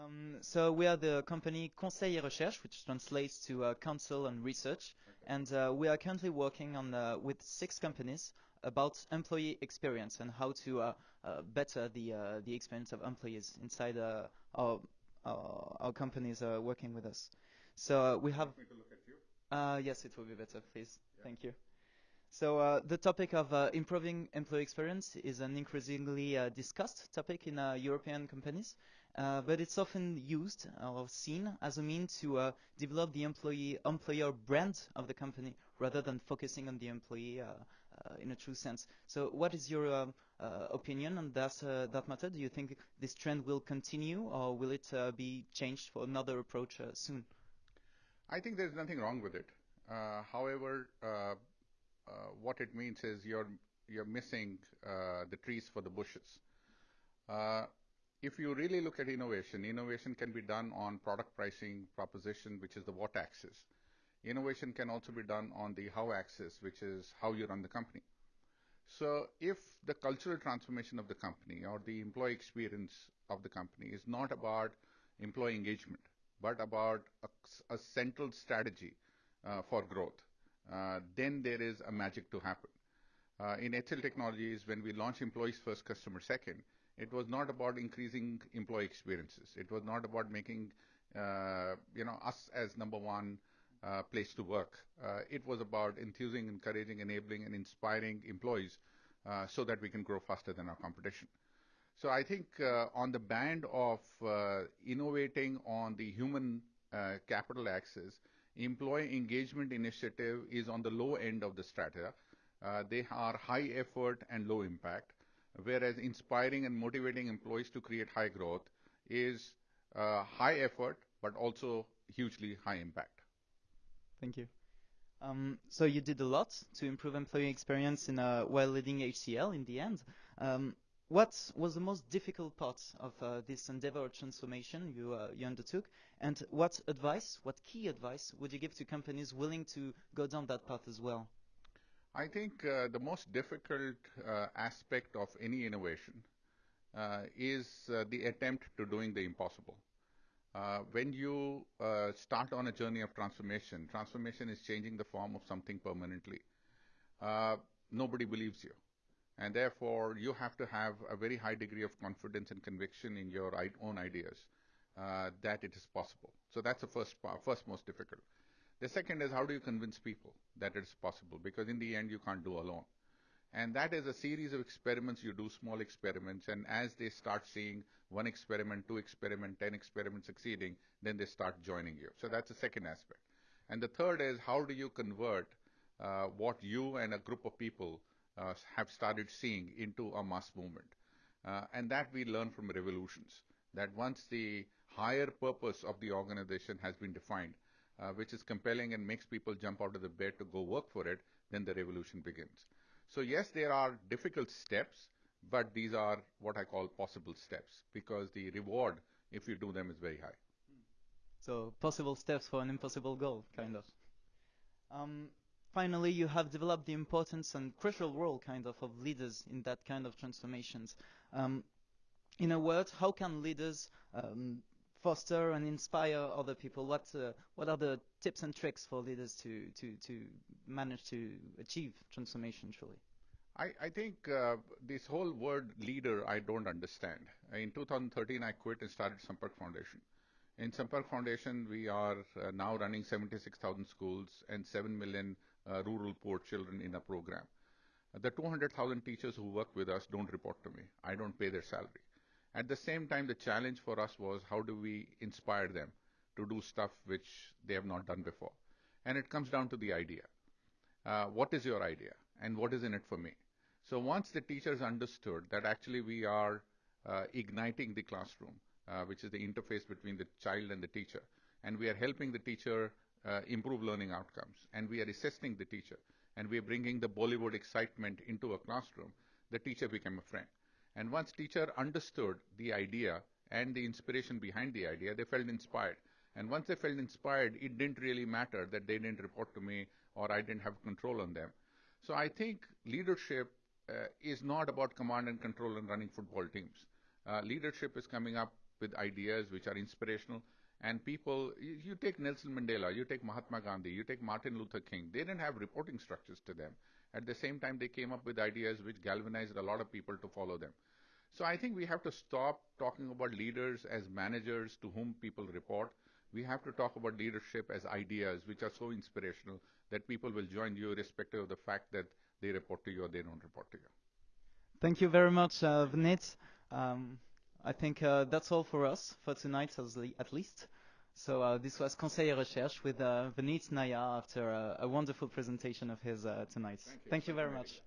Um, so we are the company Conseil et Recherche, which translates to uh, Counsel and Research, and uh, we are currently working on uh, with six companies about employee experience and how to uh, uh, better the uh, the experience of employees inside uh, our, our our companies uh, working with us. So uh, we have. me to look at you. Uh, yes, it will be better, please. Thank you. So uh, the topic of uh, improving employee experience is an increasingly uh, discussed topic in uh, European companies, uh, but it's often used or seen as a mean to uh, develop the employee employer brand of the company rather than focusing on the employee in a true sense. So what is your um, opinion on that that matter? Do you think this trend will continue or will it be changed for another approach soon? I think there's nothing wrong with it. However, what it means is you're you're missing uh, the trees for the bushes. Uh, if you really look at innovation, innovation can be done on product pricing proposition, which is the what axis. Innovation can also be done on the how axis, which is how you run the company. So if the cultural transformation of the company or the employee experience of the company is not about employee engagement, but about a, a central strategy uh, for growth, uh, then there is a magic to happen. Uh, in HCL Technologies, when we launched Employees First, Customer Second, it was not about increasing employee experiences. It was not about making uh, you know us as number one uh, place to work. Uh, it was about enthusing, encouraging, enabling, and inspiring employees uh, so that we can grow faster than our competition. So I think uh, on the band of uh, innovating on the human uh, capital axis, employee engagement initiative is on the low end of the strata. Uh, they are high effort and low impact, whereas inspiring and motivating employees to create high growth is uh, high effort but also hugely high impact. Thank you. Um, so you did a lot to improve employee experience in while leading HCL in the end. What was the most difficult part of uh, this endeavor or transformation you, uh, you undertook? And what advice, what key advice would you give to companies willing to go down that path as well? I think uh, the most difficult uh, aspect of any innovation uh, is uh, the attempt to doing the impossible. When you start on a journey of transformation, transformation is changing the form of something permanently. Nobody believes you. And therefore, you have to have a very high degree of confidence and conviction in your own ideas uh, that it is possible. So that's the first part, first most difficult. The second is how do you convince people that it's possible? Because in the end, you can't do alone. And that is a series of experiments. You do small experiments, and as they start seeing one experiment, two experiment, ten experiments succeeding, then they start joining you. So that's the second aspect. And the third is how do you convert uh, what you and a group of people uh, have started seeing into a mass movement? Uh, and that we learn from revolutions. That once the higher purpose of the organization has been defined, uh, which is compelling and makes people jump out of the bed to go work for it, then the revolution begins. So yes, there are difficult steps, but these are what I call possible steps because the reward, if you do them, is very high. So possible steps for an impossible goal, kind of. Um, finally, you have developed the importance and crucial role, kind of, of leaders in that kind of transformations. Um, in a word, how can leaders um, foster and inspire other people? What uh, what are the tips and tricks for leaders to to to manage to achieve transformation truly? I, I think uh, this whole word leader I don't understand. In 2013, I quit and started Sampark Foundation. In Sampark Foundation, we are uh, now running 76,000 schools and 7 million rural poor children in a program. The 200,000 teachers who work with us don't report to me. I don't pay their salary. At the same time, the challenge for us was how do we inspire them to do stuff which they have not done before? And it comes down to the idea. Uh, what is your idea? And what is in it for me? So once the teachers understood that actually we are uh, igniting the classroom, uh, which is the interface between the child and the teacher, and we are helping the teacher uh, improve learning outcomes, and we are assisting the teacher, and we are bringing the Bollywood excitement into a classroom, the teacher became a friend. And once teacher understood the idea and the inspiration behind the idea, they felt inspired. And once they felt inspired, it didn't really matter that they didn't report to me or I didn't have control on them. So I think leadership uh, is not about command and control and running football teams. Uh, leadership is coming up with ideas which are inspirational. And people, you, you take Nelson Mandela, you take Mahatma Gandhi, you take Martin Luther King, they didn't have reporting structures to them. At the same time, they came up with ideas which galvanized a lot of people to follow them. So I think we have to stop talking about leaders as managers to whom people report. We have to talk about leadership as ideas which are so inspirational that people will join you irrespective of the fact that they report to you or they don't report to you. Thank you very much, uh, Vineet. Um, I think uh, that's all for us for tonight, at least. So uh, this was Conseil Recherche with uh, Vineet Nayar after a wonderful presentation of his uh, tonight. Thank you, Thank you very much.